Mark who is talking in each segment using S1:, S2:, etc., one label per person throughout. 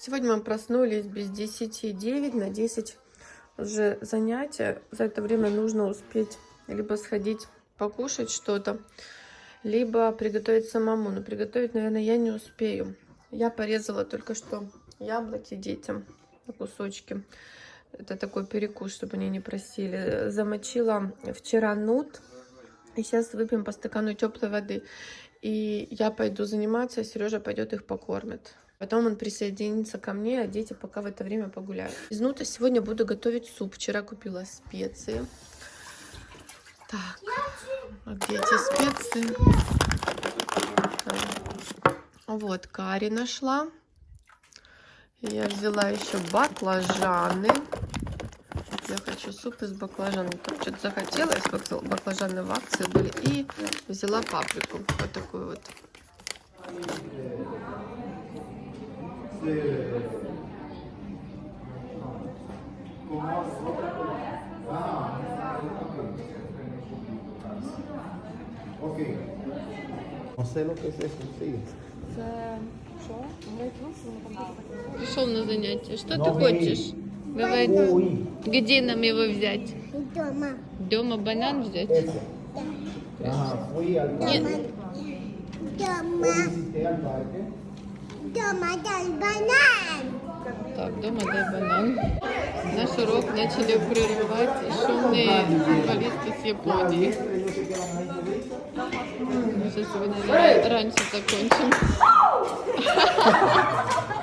S1: Сегодня мы проснулись без 10 9 на 10 уже занятия. За это время нужно успеть либо сходить покушать что-то, либо приготовить самому. Но приготовить, наверное, я не успею. Я порезала только что яблоки детям на кусочки. Это такой перекус, чтобы они не просили. Замочила вчера нут. И сейчас выпьем по стакану теплой воды. И я пойду заниматься, Сережа пойдет их покормит. Потом он присоединится ко мне, а дети пока в это время погуляют. Из нута сегодня буду готовить суп. Вчера купила специи. Так, а где эти специи? Вот, карри нашла. Я взяла еще баклажаны. Я хочу суп из баклажанов. Там что-то захотелось. Баклажаны в акции были. И взяла паприку. Вот такую вот. Пришел на занятие. Что ты
S2: Ноги.
S1: Давай. Где нам его взять?
S3: Дома.
S1: Дома банан взять?
S2: al parque.
S1: Нет.
S3: Дома. Дома дай банан.
S1: Так, дома дай банан. Наш урок начали прерывать шумные футболисты с Японии. Мы сейчас его, наверное, раньше закончим.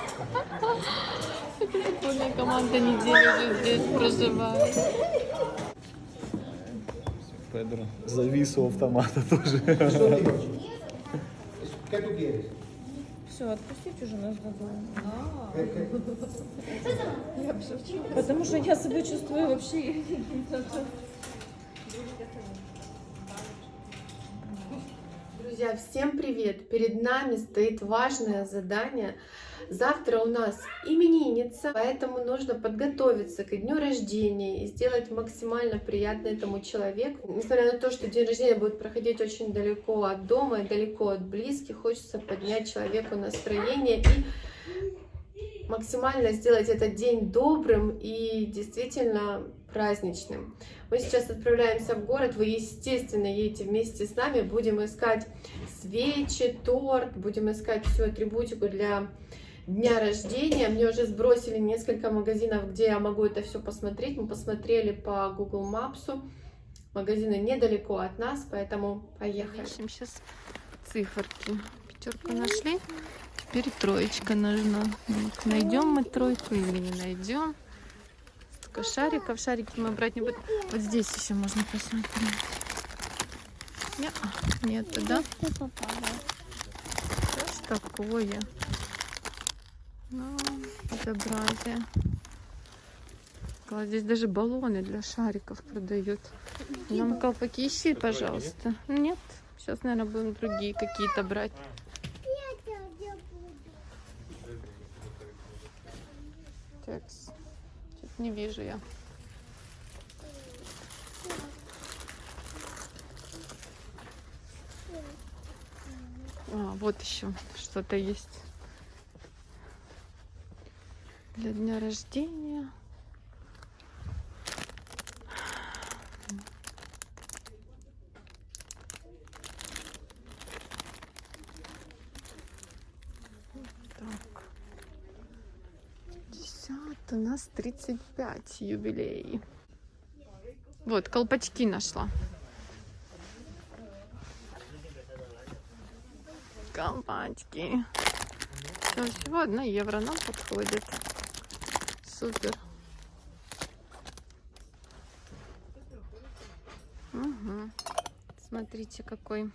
S1: Футбольная команда неделю уже здесь проживает.
S4: Педро завис у автомата тоже.
S5: Все, отпустить уже нас.
S2: ¿Qué- qué?
S5: Потому что я себя чувствую вообще...
S1: Друзья, всем привет! Перед нами стоит важное задание. Завтра у нас именинница, поэтому нужно подготовиться к дню рождения и сделать максимально приятно этому человеку. Несмотря на то, что день рождения будет проходить очень далеко от дома и далеко от близких, хочется поднять человеку настроение и максимально сделать этот день добрым и действительно праздничным. Мы сейчас отправляемся в город, вы, естественно, едете вместе с нами, будем искать свечи, торт, будем искать всю атрибутику для дня рождения. Мне уже сбросили несколько магазинов, где я могу это все посмотреть. Мы посмотрели по Google Maps. Магазины недалеко от нас, поэтому поехали. Ищем сейчас циферки. Пятерку нашли. Теперь троечка нужна. Найдем мы тройку или не найдем. Столько шариков. Шарики мы брать не будем. Вот здесь еще можно посмотреть. Не, нету, да? Что ж такое? Ну, безобразие. Здесь даже баллоны для шариков продают. Нам колпаки ищи, пожалуйста. Нет, сейчас, наверное, будем другие какие-то брать. Что-то не вижу я. А, вот еще что-то есть. Для дня рождения. Так. 50, у нас 35 юбилей. Вот, колпачки нашла. Колпачки. Всё, всего одна евро нам подходит. Супер. Угу. Смотрите, какой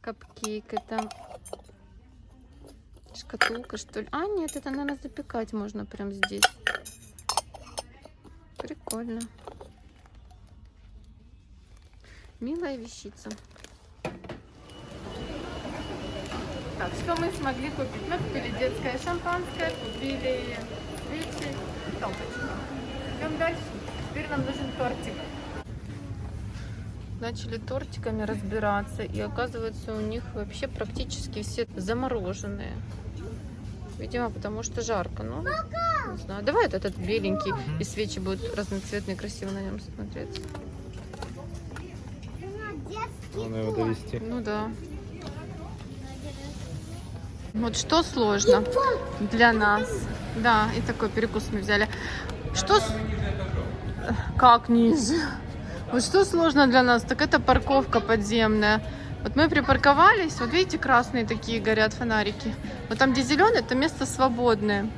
S1: капкейк. Это шкатулка, что ли? А, нет, это, наверное, запекать можно прям здесь. Прикольно. Милая вещица. Так, что мы смогли купить? Мы купили детское шампанское, купили свечи и колпачки. Идем дальше. Теперь нам нужен тортик. Начали тортиками разбираться, и оказывается у них вообще практически все замороженные. Видимо, потому что жарко. Ну, не знаю. Давай вот этот беленький, и свечи будут разноцветные, красиво на нем смотреться.
S4: Надо его довести.
S1: Ну да. Вот что сложно для нас. Да, и такой перекус мы взяли. Что... с- Как ниже? Вот что сложно для нас, так это парковка подземная. Вот мы припарковались, вот видите, красные такие горят фонарики. Вот там, где зеленый, это место свободное.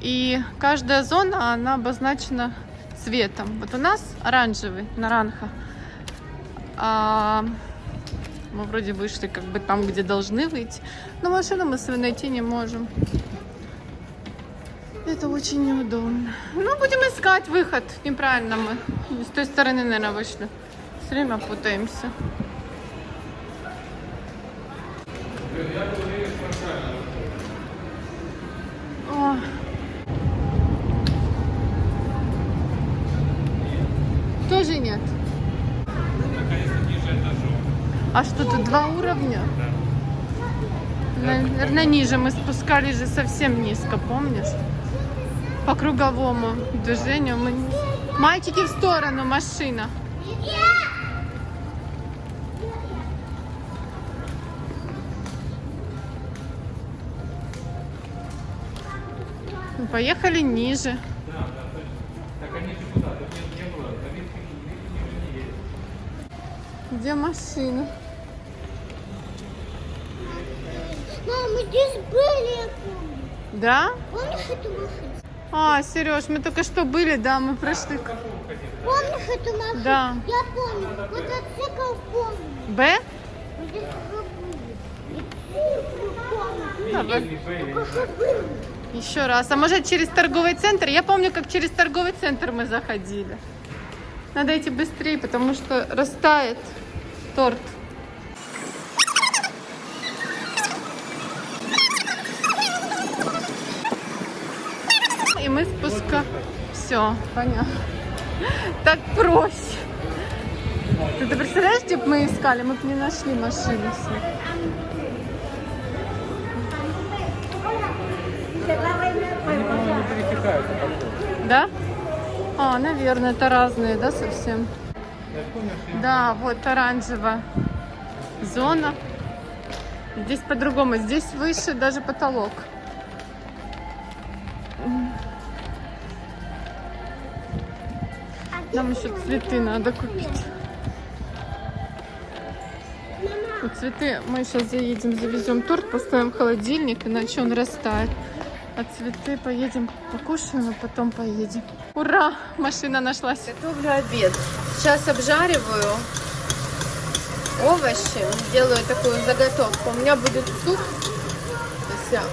S1: И каждая зона, она обозначена цветом. Вот у нас оранжевый, наранха. А мы вроде вышли как бы там, где должны выйти. Но машину мы свою найти не можем. Это очень неудобно. Ну, будем искать выход. Неправильно мы. С той стороны, наверное, вышли. Все время путаемся. О. Тоже нет. А что тут два уровня? Наверное, ниже. Мы спускались же совсем низко, помнишь? По круговому движению мы... Мальчики в сторону, машина. Поехали ниже. Где машина?
S3: Мама, мы здесь были, я помню.
S1: Да?
S3: Помнишь эту машину?
S1: А, Сереж, мы только что были, да, мы прошли.
S3: Помнишь эту машину?
S1: Да.
S3: Я помню. Мотоцикл помню.
S1: Б?
S3: Что были.
S1: Еще раз. А может через торговый центр? Я помню, как через торговый центр мы заходили. Надо идти быстрее, потому что растает торт. И мы спуска. Все, понятно. Так проще. Ты, ты представляешь, где бы мы искали? Мы бы не нашли
S4: пересекаются. походу.
S1: Да? А, наверное, это разные, да, совсем? Да, вот оранжевая зона. Здесь по-другому. Здесь выше даже потолок. Нам еще цветы надо купить. Вот цветы мы сейчас заедем, завезем торт, поставим в холодильник, иначе он растает. А цветы поедем покушаем, а потом поедем. Ура! Машина нашлась. Готовлю обед. Сейчас обжариваю овощи. Делаю такую заготовку. У меня будет суп. Сейчас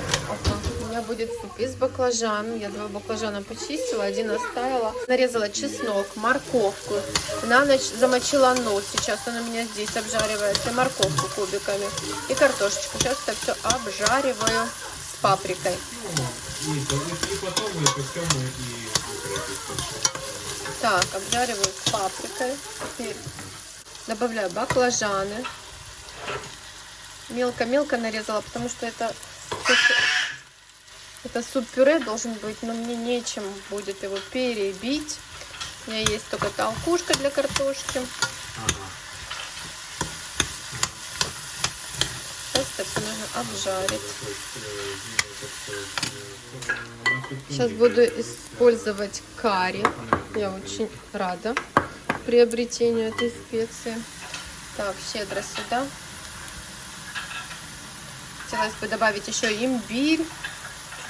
S1: меня будет суп из баклажан. Я два баклажана почистила, один оставила. Нарезала чеснок, морковку. На ночь замочила нос. Сейчас он у меня здесь обжаривается. Морковку кубиками. И картошечку. Сейчас это все обжариваю с паприкой. Так, обжариваю с паприкой. Теперь добавляю баклажаны. Мелко-мелко нарезала, потому что это, это суп-пюре должен быть, но мне нечем будет его перебить. У меня есть только толкушка для картошки. Сейчас это нужно обжарить. Сейчас буду использовать карри. Я очень рада приобретению этой специи. Так, щедро сюда. Хотелось бы добавить еще имбирь.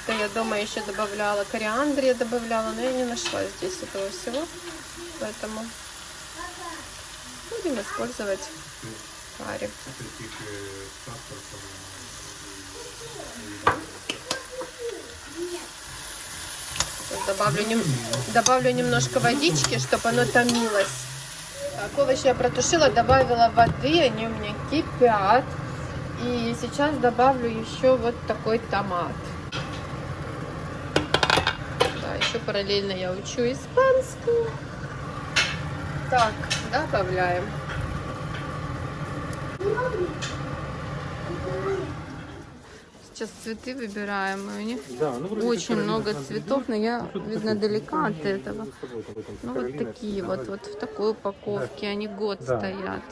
S1: Это я дома еще добавляла. Кориандр я добавляла, но я не нашла здесь этого всего. Поэтому будем использовать карри. Добавлю, нем- добавлю немножко водички, чтобы оно томилось. Так, овощи я протушила, добавила воды, они у меня кипят. И сейчас добавлю еще вот такой томат. Да, еще параллельно я учу испанский. Так, добавляем.
S6: сейчас цветы выбираем, и у них
S4: Да, ну,
S6: очень много цветов, но я,
S4: Ну,
S6: видно,
S4: такое.
S6: далека от этого.
S4: там
S6: Ну, вот такие вот,
S4: давай.
S6: вот в такой упаковке, они год
S4: Да.
S6: стоят.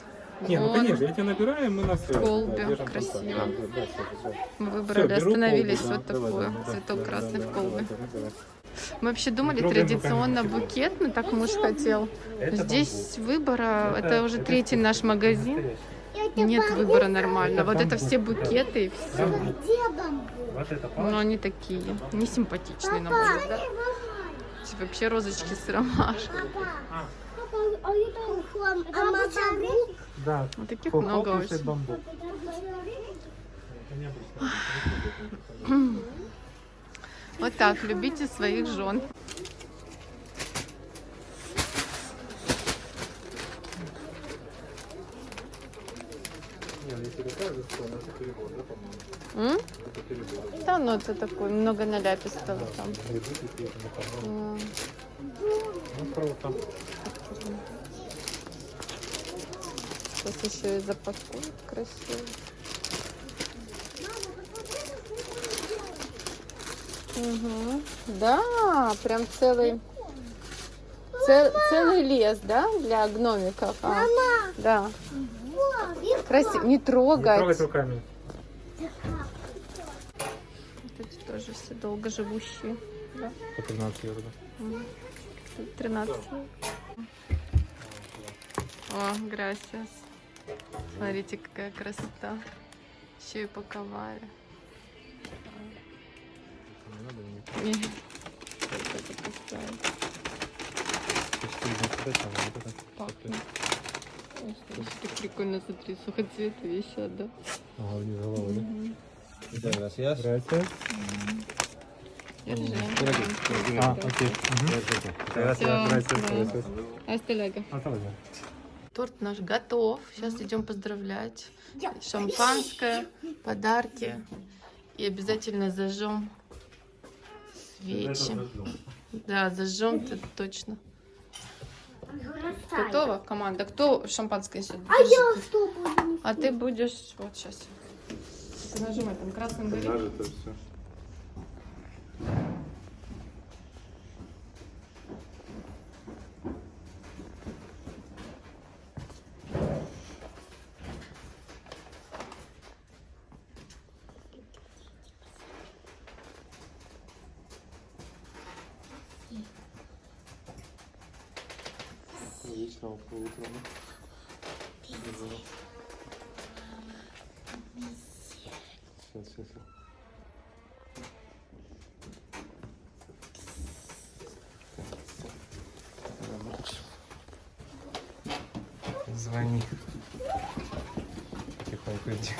S4: Не, ну конечно, я тебя набираю, мы на связи.
S6: колбе,
S4: да,
S6: красиво.
S4: контакт. Да, да, да, всё.
S6: Мы выбрали,
S4: беру
S6: остановились
S4: колбу, да,
S6: вот
S4: давай,
S6: такой
S4: давай, да,
S6: цветок
S4: да,
S6: красный
S4: да,
S6: в
S4: да,
S6: колбе.
S4: давай, давай.
S6: Мы вообще думали традиционно букет, но так муж хотел.
S4: Это
S6: Здесь выбора, это уже третий наш магазин. Нет выбора нормально. Вот это все букеты и все. Но
S4: палочка.
S6: они такие, несимпатичные, на мой взгляд. Типа Вообще розочки с ромашкой.
S3: А а мазару?
S4: Да.
S6: Вот таких много очень. Вот так, любите своих жен.
S4: Да?
S6: М? Да, ну это такой, много наляпистого там.
S4: Грибы какие-то, напомню.
S6: М.
S4: Ну, круто.
S6: Сейчас еще и запакуют красиво. Угу. Да, прям целый, цел- целый лес, да, для гномиков. А,
S3: Мама,
S6: да, красиво. Не
S4: Не трогать
S6: трогать.
S4: руками.
S6: Вот эти тоже все долго живущие. Да.
S4: По 13 евро. да.
S6: 13. О, gracias. Смотрите, какая красота. Еще и паковали. Это. Пахнет. Так прикольно, смотри, сухоцветы висят, да?
S4: Ага, вниз головы, да?
S6: Мгм.
S7: Gracias.
S4: Gracias.
S6: Держи.
S4: А, окей.
S6: Hasta luego. Торт наш готов. Сейчас идем поздравлять. Шампанское, подарки. И обязательно зажжем свечи. Да, зажжем это точно. Готово, команда? Кто шампанское несет?
S3: А я что буду?
S6: А ты будешь... Вот сейчас. Нажимай там красным горит.
S4: Нажито все. Вечного утра. Сейчас, сейчас. Звони. Тихонько иди.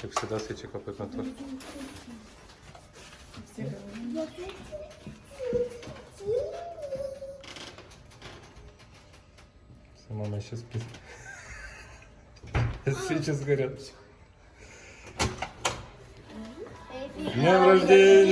S4: Как всегда, свечи капают на торт. Все, мама еще спит. Свечи сгорят. С Днем рождения!